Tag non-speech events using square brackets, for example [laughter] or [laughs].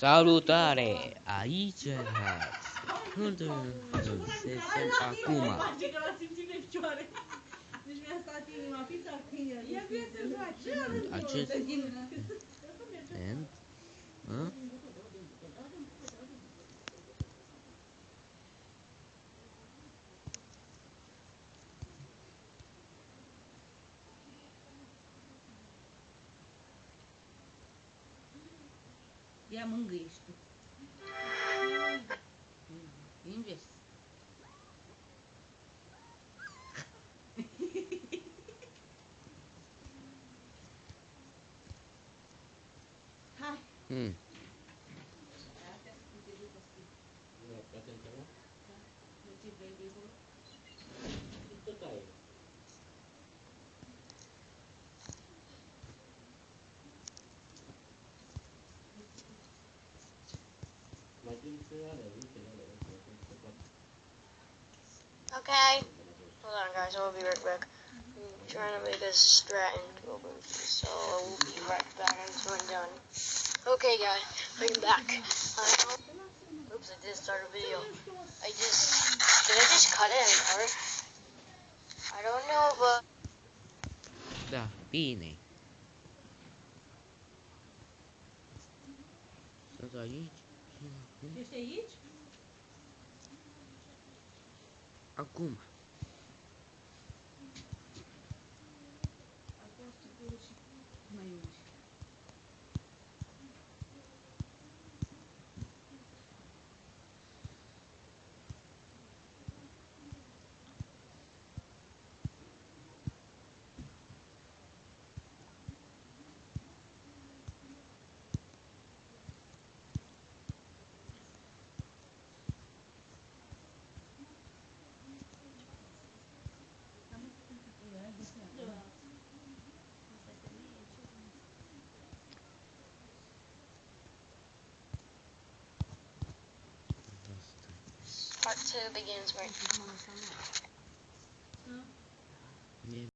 Salutare! Aici Unde se acum? Face e a manguesto. É Inves. Hi. hum [laughs] Okay. Hold on, guys. I'll be right back. I'm trying to make a strat into movie, so I will be right back until I'm done. Okay, guys. I'm back. Uh, oops, I did start a video. I just... Did I just cut it anymore? I don't know, but... Da, bine. Sunt aici. Ești aici? Acum. Acum Part 2 begins right Nie